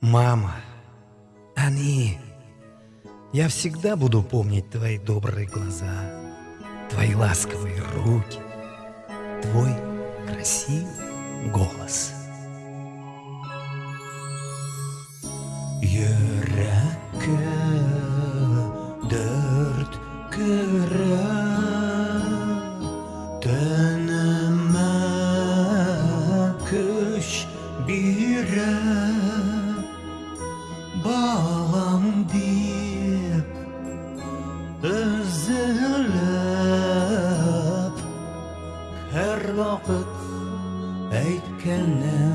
Мама, они... Я всегда буду помнить твои добрые глаза, твои ласковые руки, твой красивый голос. Yürekке Özülüp Her vakit Eytkenim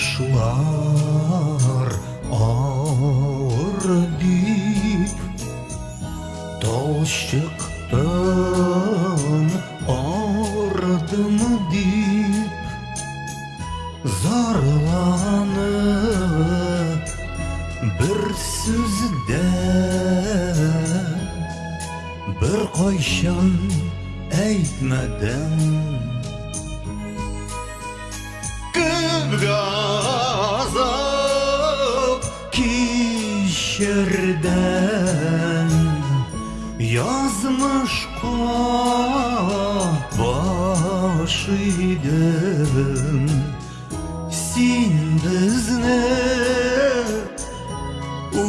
Tırmışlar ağır dip. Dol çıktım ağırdım dip. Zarlanıp bir sözde Bir koyşan eğitmeden Gazap kişerden Yazmış başıydım Sindizne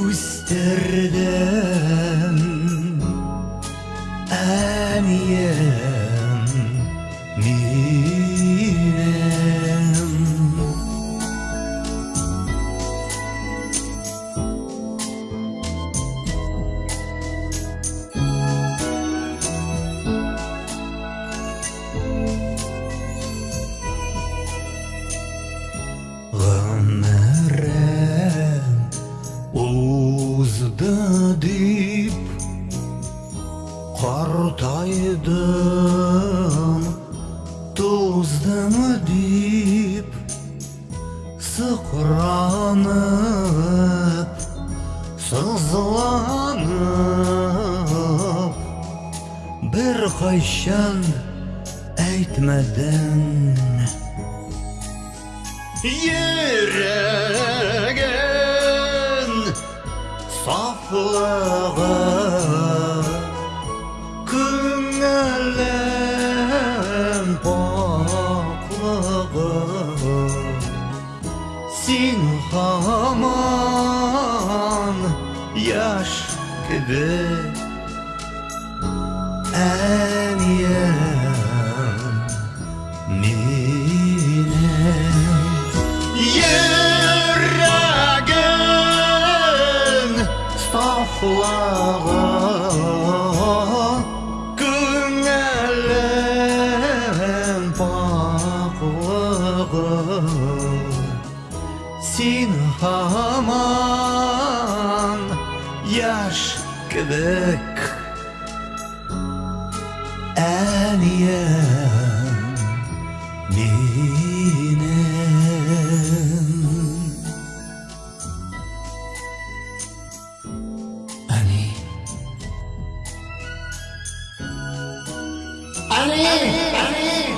üsterden Eniyem dip Kartaydım tuzdım dip Sıkranıp sızlanıp Bir kayşan eğitmeden Yüreğin saflığı Küngelem paklığı Sin haman yaş gibi. En yem Yaş kıvık En yeminen Ani. Ani. Ani.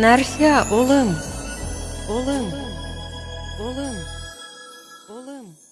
Nerya oğlum. Oğlum. Oğlum. Oğlum.